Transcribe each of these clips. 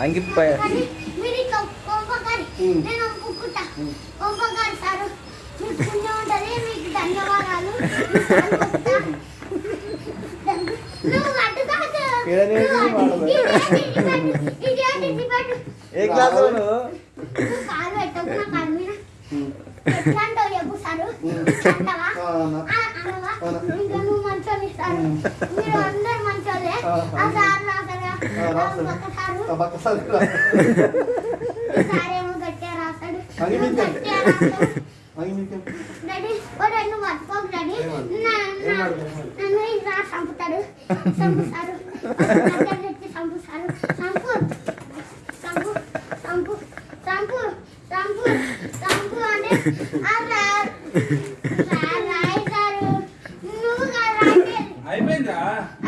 అంగిపోయా ఏ class నువ్వు Ayo, benda. Ayo.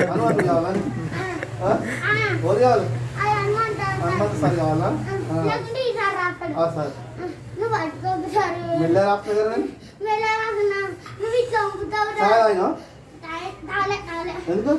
Hanumanthu కావాలా ఓది కావాలి హనుమంతు సార్ కావాలా సార్ మెల్లగా రాపు కదా ఎందుకు